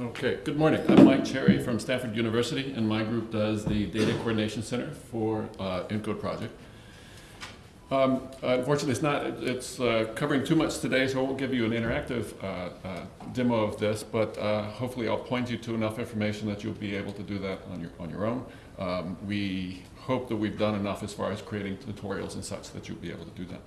Okay, good morning. I'm Mike Cherry from Stanford University, and my group does the Data Coordination Center for uh, ENCODE project. Um, unfortunately, it's not, it's uh, covering too much today, so I won't give you an interactive uh, uh demo of this, but uh, hopefully I'll point you to enough information that you'll be able to do that on your, on your own. Um, we hope that we've done enough as far as creating tutorials and such that you'll be able to do that.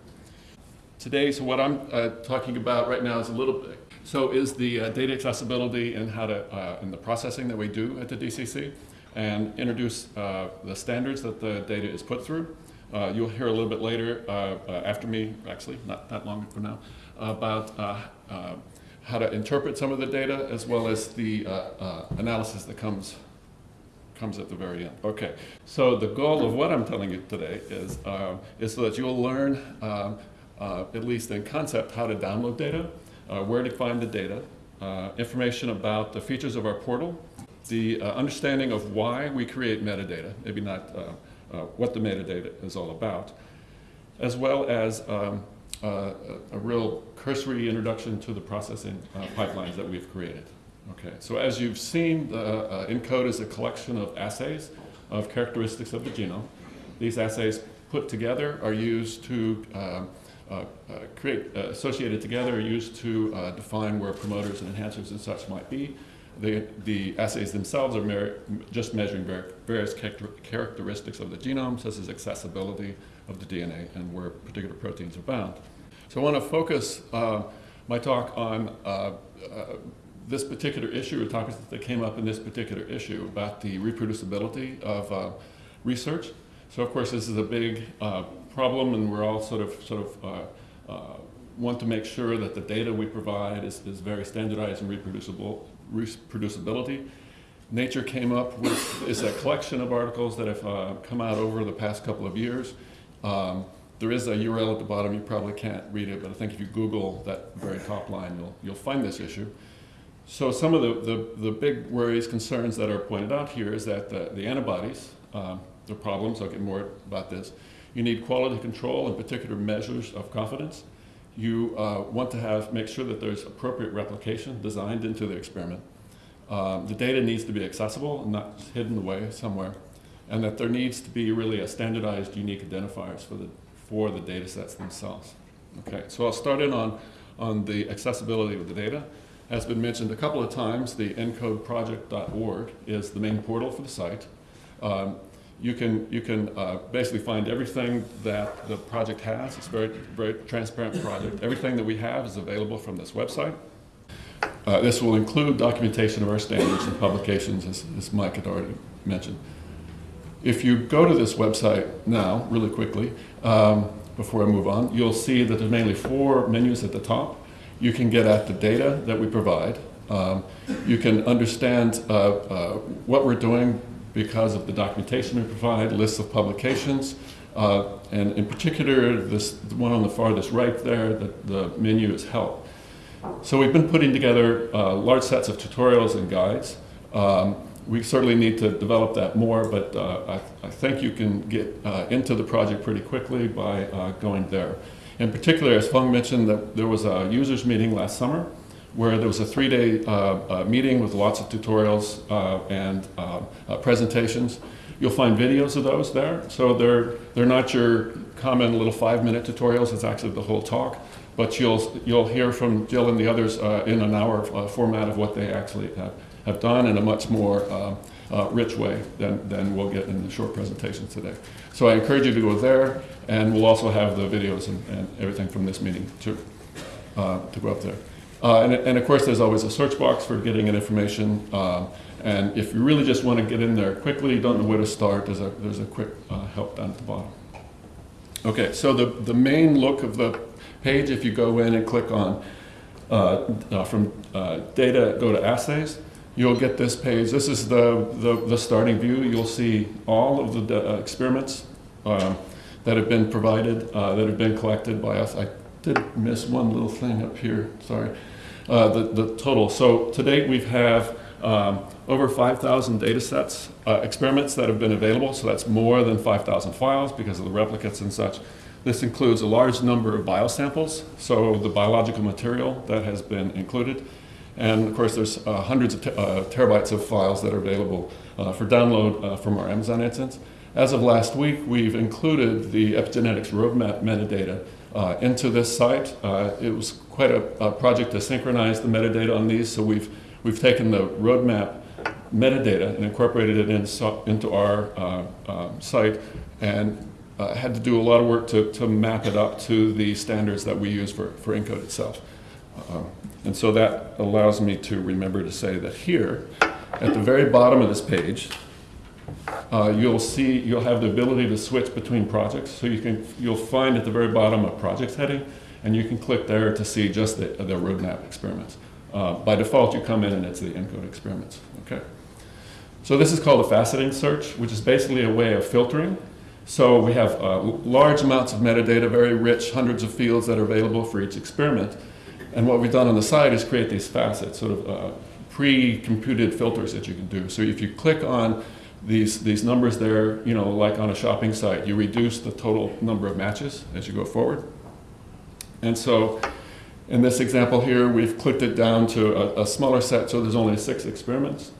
Today, so what I'm uh, talking about right now is a little bit, so is the uh, data accessibility and how to, uh, and the processing that we do at the DCC, and introduce uh, the standards that the data is put through. Uh, you'll hear a little bit later, uh, after me, actually, not that long from now, about how to interpret some of the data as well as the analysis that comes comes at the very end. Okay, so the goal of what I'm telling you today is, uh, is so that you'll learn, um, uh, at least in concept, how to download data, uh, where to find the data, uh, information about the features of our portal, the uh, understanding of why we create metadata, maybe not uh, what the metadata is all about, as well as um, a real cursory introduction to the processing pipelines that we've created. Okay, so as you've seen, the uh, ENCODE is a collection of assays of characteristics of the genome. These assays put together are used to uh, uh, uh create, uh, associated together used to uh, define where promoters and enhancers and such might be. The, the assays themselves are just measuring various characteristics of the genome, such as accessibility of the DNA and where particular proteins are bound. So I want to focus my talk on this particular issue, or topics that came up in this particular issue about the reproducibility of uh, research. So of course this is a big uh, problem and we're all sort of, sort of uh, uh want to make sure that the data we provide is, is very standardized and reproducible, reproducibility. Nature came up with is a collection of articles that have uh, come out over the past couple of years. Um, there is a URL at the bottom, you probably can't read it, but I think if you Google that very top line, you'll, you'll find this issue. So some of the, the, the, big worries, concerns that are pointed out here is that the, the antibodies, um, the problems, I'll get more about this. You need quality control and particular measures of confidence. You uh, want to have, make sure that there's appropriate replication designed into the experiment. Um, the data needs to be accessible and not hidden away somewhere. And that there needs to be really a standardized unique identifiers for the, for the data sets themselves. Okay, so I'll start in on, on the accessibility of the data has been mentioned a couple of times, the encodeproject.org is the main portal for the site. Um, you can, you can uh, basically find everything that the project has. It's a very, very transparent project. Everything that we have is available from this website. Uh, this will include documentation of our standards and publications, as, as Mike had already mentioned. If you go to this website now, really quickly, um, before I move on, you'll see that there's mainly four menus at the top. You can get at the data that we provide. Um, you can understand uh, uh, what we're doing because of the documentation we provide, lists of publications, uh, and in particular, this one on the farthest right there, the, the menu is help. So we've been putting together uh, large sets of tutorials and guides. Um, we certainly need to develop that more, but uh, I, I, think you can get uh, into the project pretty quickly by going there. In particular, as Feng mentioned, that there was a users meeting last summer where there was a three-day uh, uh, meeting with lots of tutorials uh, and uh, presentations. You'll find videos of those there. So they're, they're not your common little five-minute tutorials, it's actually the whole talk. But you'll, you'll hear from Jill and the others in an hour format of what they actually have, have done in a much more uh, rich way than, than we'll get in the short presentations today. So I encourage you to go there, and we'll also have the videos and, and everything from this meeting to, uh, to go up there. Uh, and, and, of course, there's always a search box for getting information. Uh, and if you really just want to get in there quickly, don't know where to start, there's a, there's a quick uh, help down at the bottom. Okay, so the, the main look of the page, if you go in and click on uh, from data, go to assays, you'll get this page. This is the, the, the starting view. You'll see all of the uh, experiments um, that have been provided, uh, that have been collected by us. I did miss one little thing up here, sorry. Uh, the, the total. So to date we have um, over 5,000 data sets, uh, experiments that have been available. So that's more than 5,000 files because of the replicates and such. This includes a large number of biosamples, so the biological material that has been included And of course, there's uh, hundreds of te- uh, terabytes of files that are available uh, for download uh, from our Amazon instance. As of last week, we've included the epigenetics roadmap metadata uh, into this site. Uh, it was quite a, a project to synchronize the metadata on these, so we've, we've taken the roadmap metadata and incorporated it in, so- into our uh, uh, site and uh, had to do a lot of work to, to map it up to the standards that we use for, for ENCODE itself. Um, and so that allows me to remember to say that here, at the very bottom of this page, uh, you'll see, you'll have the ability to switch between projects. So you can, you'll find at the very bottom a projects heading, and you can click there to see just the, the roadmap experiments. Uh, by default, you come in and it's the ENCODE experiments, okay? So this is called a faceting search, which is basically a way of filtering. So we have uh, large amounts of metadata, very rich, hundreds of fields that are available for each experiment. And what we've done on the side is create these facets, sort of uh, pre-computed filters that you can do. So if you click on these, these numbers there, you know, like on a shopping site, you reduce the total number of matches as you go forward. And so in this example here, we've clicked it down to a, a smaller set, so there's only six experiments.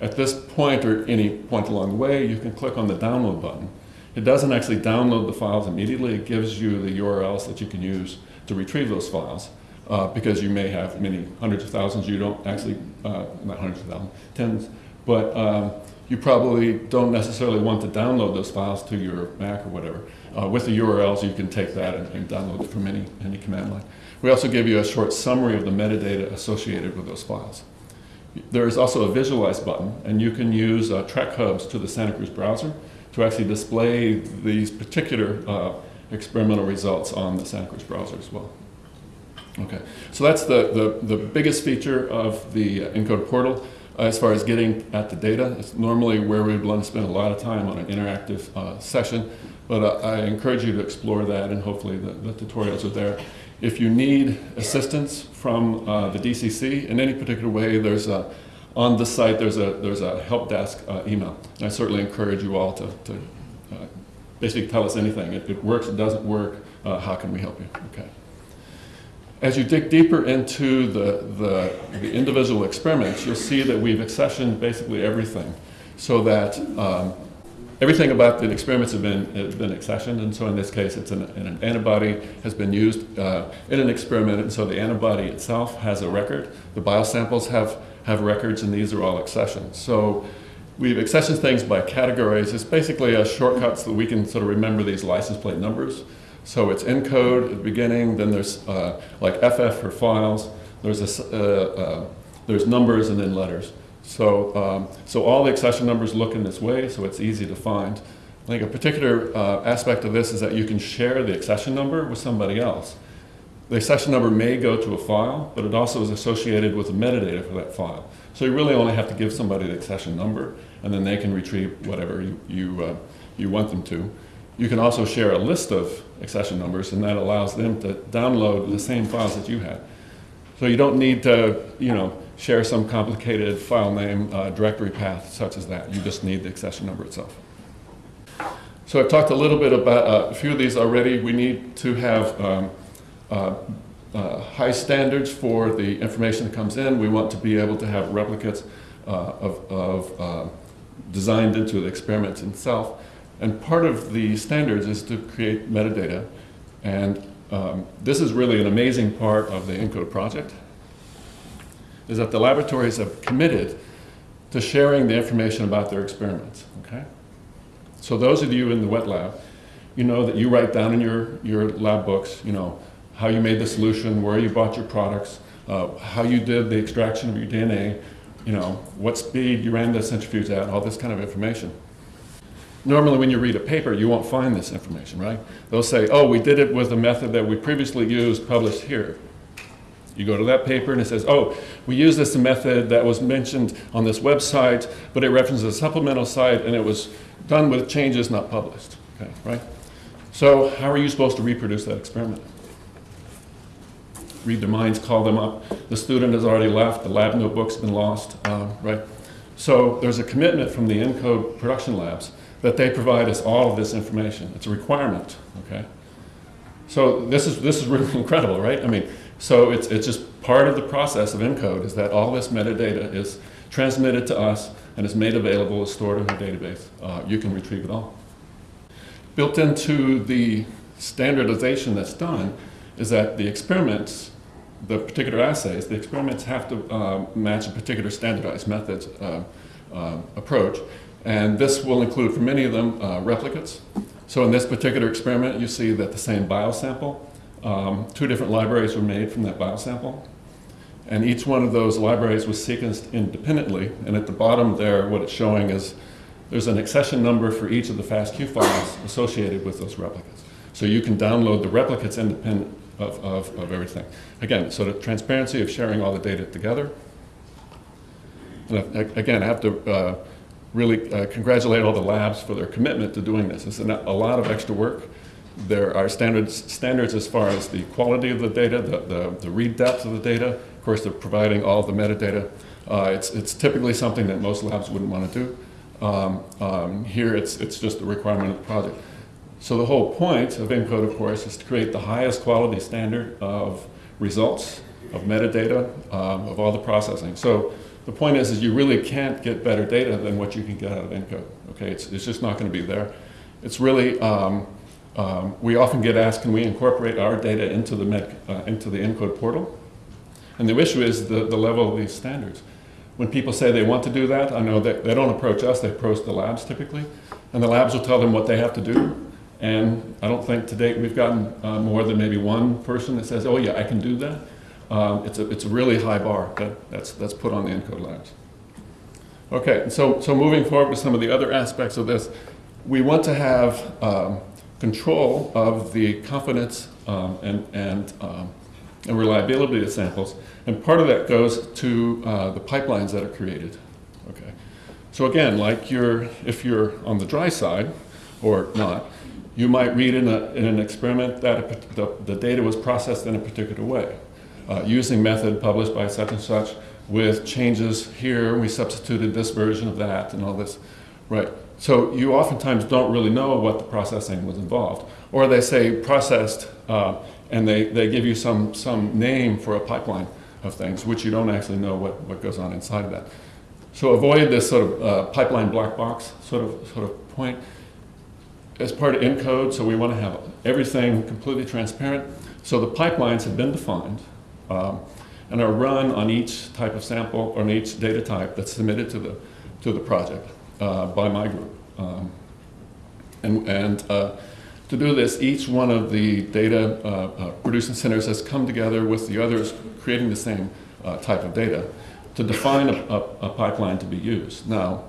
At this point, or any point along the way, you can click on the download button. It doesn't actually download the files immediately. It gives you the URLs that you can use to retrieve those files. Uh, because you may have many hundreds of thousands, you don't actually, uh, not hundreds of thousands, tens, but um, you probably don't necessarily want to download those files to your Mac or whatever. Uh, with the URLs, you can take that and, and download it from any, any command line. We also give you a short summary of the metadata associated with those files. There is also a visualize button, and you can use uh, track hubs to the Santa Cruz browser to actually display these particular uh, experimental results on the Santa Cruz browser as well. Okay, so that's the, the, the biggest feature of the uh, ENCODE portal as far as getting at the data. It's normally where we want to spend a lot of time on an interactive uh, session, but uh, I encourage you to explore that and hopefully the, the tutorials are there. If you need assistance from uh, the DCC in any particular way, there's a, on the site there's a, there's a help desk uh, email. And I certainly encourage you all to, to uh, basically tell us anything. It, it works, it doesn't work, uh, how can we help you? Okay. As you dig deeper into the, the, the individual experiments, you'll see that we've accessioned basically everything so that um, everything about the experiments have been, have been accessioned, and so in this case, it's an, an antibody has been used uh, in an experiment, and so the antibody itself has a record. The biosamples have, have records, and these are all accessioned. So we've accessioned things by categories. It's basically a shortcut so that we can sort of remember these license plate numbers. So it's encode at the beginning, then there's uh, like FF for files, there's, a, uh, uh, there's numbers and then letters. So, um, so all the accession numbers look in this way, so it's easy to find. I think a particular uh, aspect of this is that you can share the accession number with somebody else. The accession number may go to a file, but it also is associated with the metadata for that file. So you really only have to give somebody the accession number, and then they can retrieve whatever you, you, uh, you want them to. You can also share a list of accession numbers, and that allows them to download the same files that you had. So you don't need to, you know, share some complicated file name uh, directory path such as that. You just need the accession number itself. So I've talked a little bit about uh, a few of these already. We need to have um, uh, uh, high standards for the information that comes in. We want to be able to have replicates uh, of, of uh, designed into the experiment itself. And part of the standards is to create metadata. And um, this is really an amazing part of the ENCODE project, is that the laboratories have committed to sharing the information about their experiments, okay? So those of you in the wet lab, you know that you write down in your, your lab books, you know, how you made the solution, where you bought your products, uh, how you did the extraction of your DNA, you know, what speed you ran the centrifuge at, all this kind of information. Normally when you read a paper, you won't find this information, right? They'll say, oh, we did it with a method that we previously used, published here. You go to that paper and it says, oh, we used this method that was mentioned on this website, but it references a supplemental site and it was done with changes not published, okay, right? So how are you supposed to reproduce that experiment? Read their minds, call them up. The student has already left, the lab notebook's been lost, uh, right? So there's a commitment from the ENCODE production labs that they provide us all of this information. It's a requirement, okay? So this is, this is really incredible, right? I mean, so it's, it's just part of the process of ENCODE is that all this metadata is transmitted to us and is made available, is stored in a database. Uh, you can retrieve it all. Built into the standardization that's done is that the experiments, the particular assays, the experiments have to uh, match a particular standardized methods uh, uh, approach. And this will include, for many of them, uh, replicates. So in this particular experiment, you see that the same biosample, um, two different libraries were made from that biosample. And each one of those libraries was sequenced independently. And at the bottom there, what it's showing is there's an accession number for each of the FASTQ files associated with those replicates. So you can download the replicates independent of, of, of everything. Again, so the transparency of sharing all the data together. And again, I have to uh, really uh, congratulate all the labs for their commitment to doing this. It's a lot of extra work. There are standards, standards as far as the quality of the data, the, the, the read depth of the data. Of course, they're providing all the metadata. Uh, it's, it's typically something that most labs wouldn't want to do. Um, um, here, it's, it's just a requirement of the project. So the whole point of ENCODE, of course, is to create the highest quality standard of results, of metadata, um, of all the processing. So the point is, is you really can't get better data than what you can get out of ENCODE. Okay, it's, it's just not going to be there. It's really, um, um, we often get asked, can we incorporate our data into the, med, uh, into the ENCODE portal? And the issue is the, the level of these standards. When people say they want to do that, I know that they don't approach us, they approach the labs typically. And the labs will tell them what they have to do. And I don't think to date we've gotten uh, more than maybe one person that says, oh yeah, I can do that. Um, it's, a, it's a really high bar that, that's, that's put on the ENCODE labs. Okay, so, so moving forward to some of the other aspects of this, we want to have um, control of the confidence um, and, and, um, and reliability of samples, and part of that goes to uh, the pipelines that are created. Okay, so again, like you're, if you're on the dry side, or not, you might read in, a, in an experiment that the, the data was processed in a particular way uh, using method published by such and such with changes here, we substituted this version of that and all this, right? So you oftentimes don't really know what the processing was involved. Or they say processed uh, and they, they give you some, some name for a pipeline of things, which you don't actually know what, what goes on inside of that. So avoid this sort of uh, pipeline black box sort of, sort of point. As part of ENCODE, so we want to have everything completely transparent. So the pipelines have been defined um, and are run on each type of sample, on each data type that's submitted to the, to the project uh, by my group. Um, and and uh, to do this, each one of the data uh, uh producing centers has come together with the others creating the same uh, type of data to define a, a, a pipeline to be used. Now,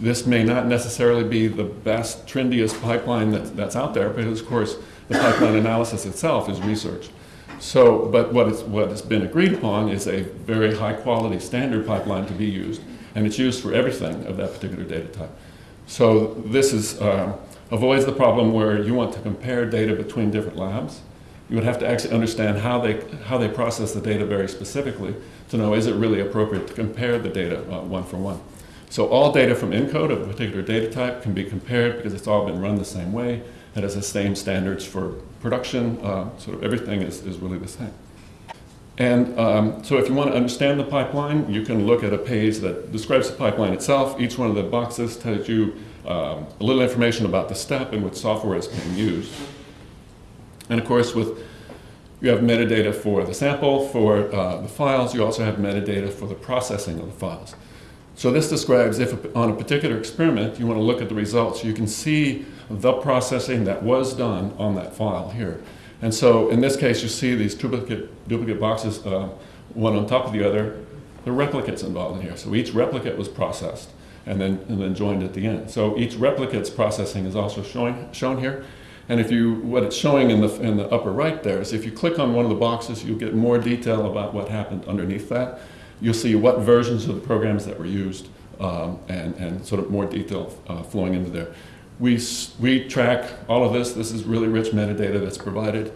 this may not necessarily be the best, trendiest pipeline that, that's out there, but of course the pipeline analysis itself is research. So, but what, is, what has been agreed upon is a very high quality standard pipeline to be used, and it's used for everything of that particular data type. So this is, uh, avoids the problem where you want to compare data between different labs. You would have to actually understand how they, how they process the data very specifically to know is it really appropriate to compare the data uh, one for one. So all data from ENCODE of a particular data type can be compared because it's all been run the same way. It has the same standards for production, uh, sort of everything is, is really the same. And um, so if you want to understand the pipeline, you can look at a page that describes the pipeline itself. Each one of the boxes tells you um, a little information about the step in which software is being used. And of course, with you have metadata for the sample, for uh, the files. You also have metadata for the processing of the files. So this describes if on a particular experiment you want to look at the results, you can see the processing that was done on that file here. And so in this case, you see these duplicate, duplicate boxes, uh, one on top of the other. The replicates involved in here. So each replicate was processed and then, and then joined at the end. So each replicate's processing is also showing, shown here. And if you, what it's showing in the, in the upper right there is if you click on one of the boxes, you'll get more detail about what happened underneath that you'll see what versions of the programs that were used um, and, and sort of more detail uh, flowing into there. We, we track all of this. This is really rich metadata that's provided.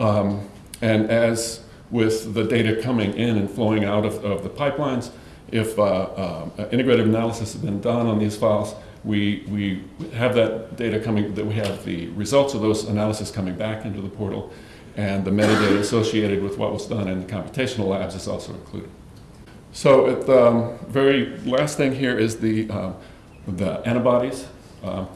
Um, and as with the data coming in and flowing out of, of the pipelines, if uh, uh, integrative analysis has been done on these files, we, we have that data coming, that we have the results of those analysis coming back into the portal and the metadata associated with what was done in the computational labs is also included. So at the um, very last thing here is the, um, the antibodies. If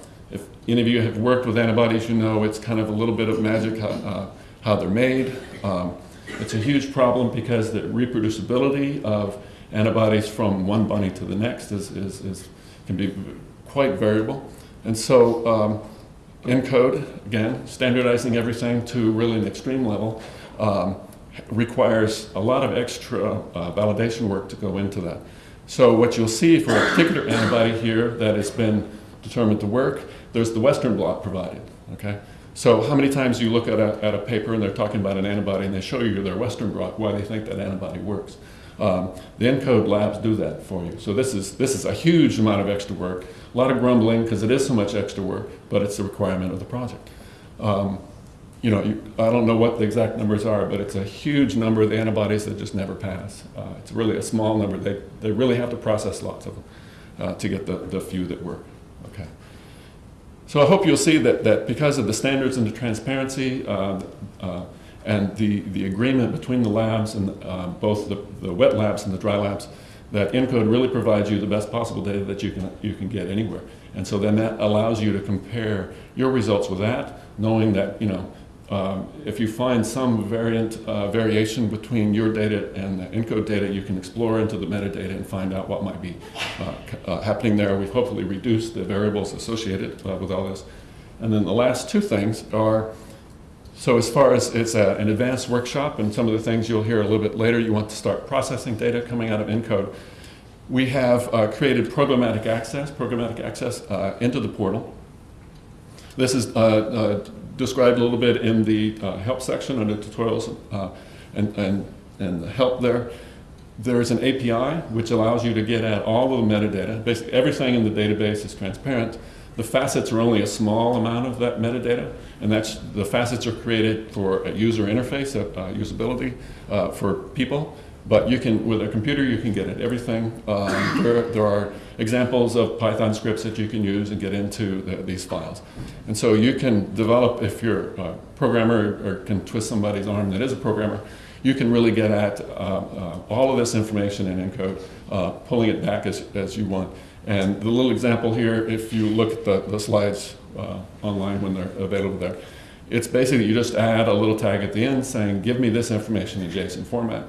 any of you have worked with antibodies, you know it's kind of a little bit of magic how, uh, how they're made. Um, it's a huge problem because the reproducibility of antibodies from one bunny to the next is, is, is can be quite variable. And so um, ENCODE, again, standardizing everything to really an extreme level, um, requires a lot of extra uh, validation work to go into that. So what you'll see for a particular antibody here that has been determined to work, there's the Western blot provided, okay? So how many times you look at a, at a paper and they're talking about an antibody and they show you their Western blot, why they think that antibody works. Um, the ENCODE labs do that for you. So this is, this is a huge amount of extra work, a lot of grumbling because it is so much extra work, but it's a requirement of the project. Um, you know, you, I don't know what the exact numbers are, but it's a huge number of antibodies that just never pass. Uh, it's really a small number. They, they really have to process lots of them uh, to get the, the few that work. So I hope you'll see that, that because of the standards and the transparency, uh, uh and the, the agreement between the labs and uh, both the, the wet labs and the dry labs, that ENCODE really provides you the best possible data that you can, you can get anywhere. And so then that allows you to compare your results with that, knowing that, you know, um, if you find some variant uh, variation between your data and the ENCODE data, you can explore into the metadata and find out what might be uh, uh, happening there. We've hopefully reduced the variables associated uh, with all this. And then the last two things are so as far as it's a, an advanced workshop and some of the things you'll hear a little bit later, you want to start processing data coming out of ENCODE. We have uh, created programmatic access, programmatic access uh, into the portal. This is uh, uh described a little bit in the uh, help section under tutorials and, and, and the help there. There's an API which allows you to get at all of the metadata. Basically everything in the database is transparent. The facets are only a small amount of that metadata, and that's the facets are created for a user interface, uh, usability uh, for people. But you can, with a computer, you can get at everything. Um, there, there, are examples of Python scripts that you can use and get into the, these files. And so you can develop, if you're a programmer or can twist somebody's arm that is a programmer, you can really get at uh, uh, all of this information in ENCODE, uh, pulling it back as, as you want. And the little example here, if you look at the, the slides uh, online when they're available there, it's basically you just add a little tag at the end saying, give me this information in JSON format.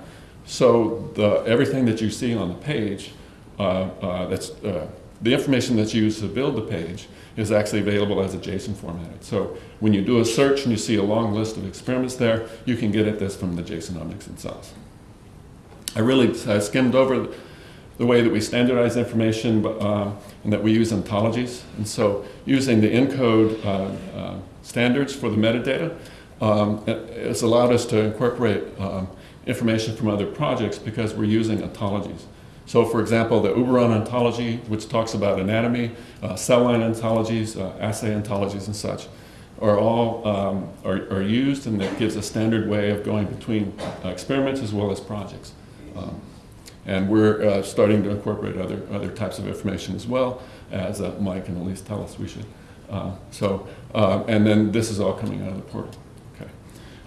So the, everything that you see on the page, uh, uh, that's, uh, the information that's used to build the page is actually available as a JSON format. So when you do a search and you see a long list of experiments there, you can get at this from the JSONomics themselves. I really I skimmed over the way that we standardize information uh, and that we use ontologies. And so using the ENCODE uh, uh, standards for the metadata, um, it's allowed us to incorporate um, information from other projects because we're using ontologies. So for example, the Uberon ontology, which talks about anatomy, uh, cell line ontologies, uh, assay ontologies and such, are all um, are, are, used and that gives a standard way of going between uh, experiments as well as projects. Um, and we're uh, starting to incorporate other, other types of information as well, as uh, Mike at least tell us we should. Uh, so, and then this is all coming out of the portal.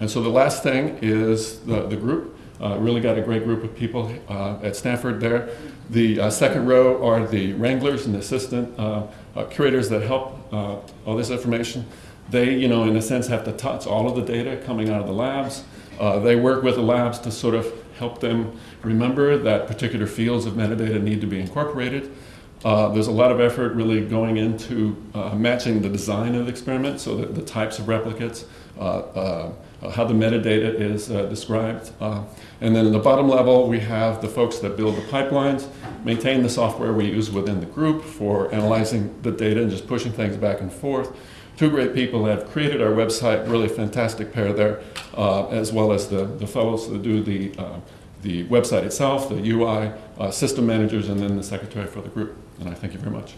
And so the last thing is the, the group. Uh, really got a great group of people uh, at Stanford there. The second row are the wranglers and the assistant curators that help all this information. They, you know, in a sense, have to touch all of the data coming out of the labs. they work with the labs to sort of help them remember that particular fields of metadata need to be incorporated. Uh, there's a lot of effort really going into uh, matching the design of the experiment, so that the types of replicates, uh, uh how the metadata is uh, described. Uh, and then in the bottom level, we have the folks that build the pipelines, maintain the software we use within the group for analyzing the data and just pushing things back and forth. Two great people have created our website, really fantastic pair there, as well as the, the fellows that do the the website itself, the UI, uh, system managers, and then the secretary for the group. And I thank you very much.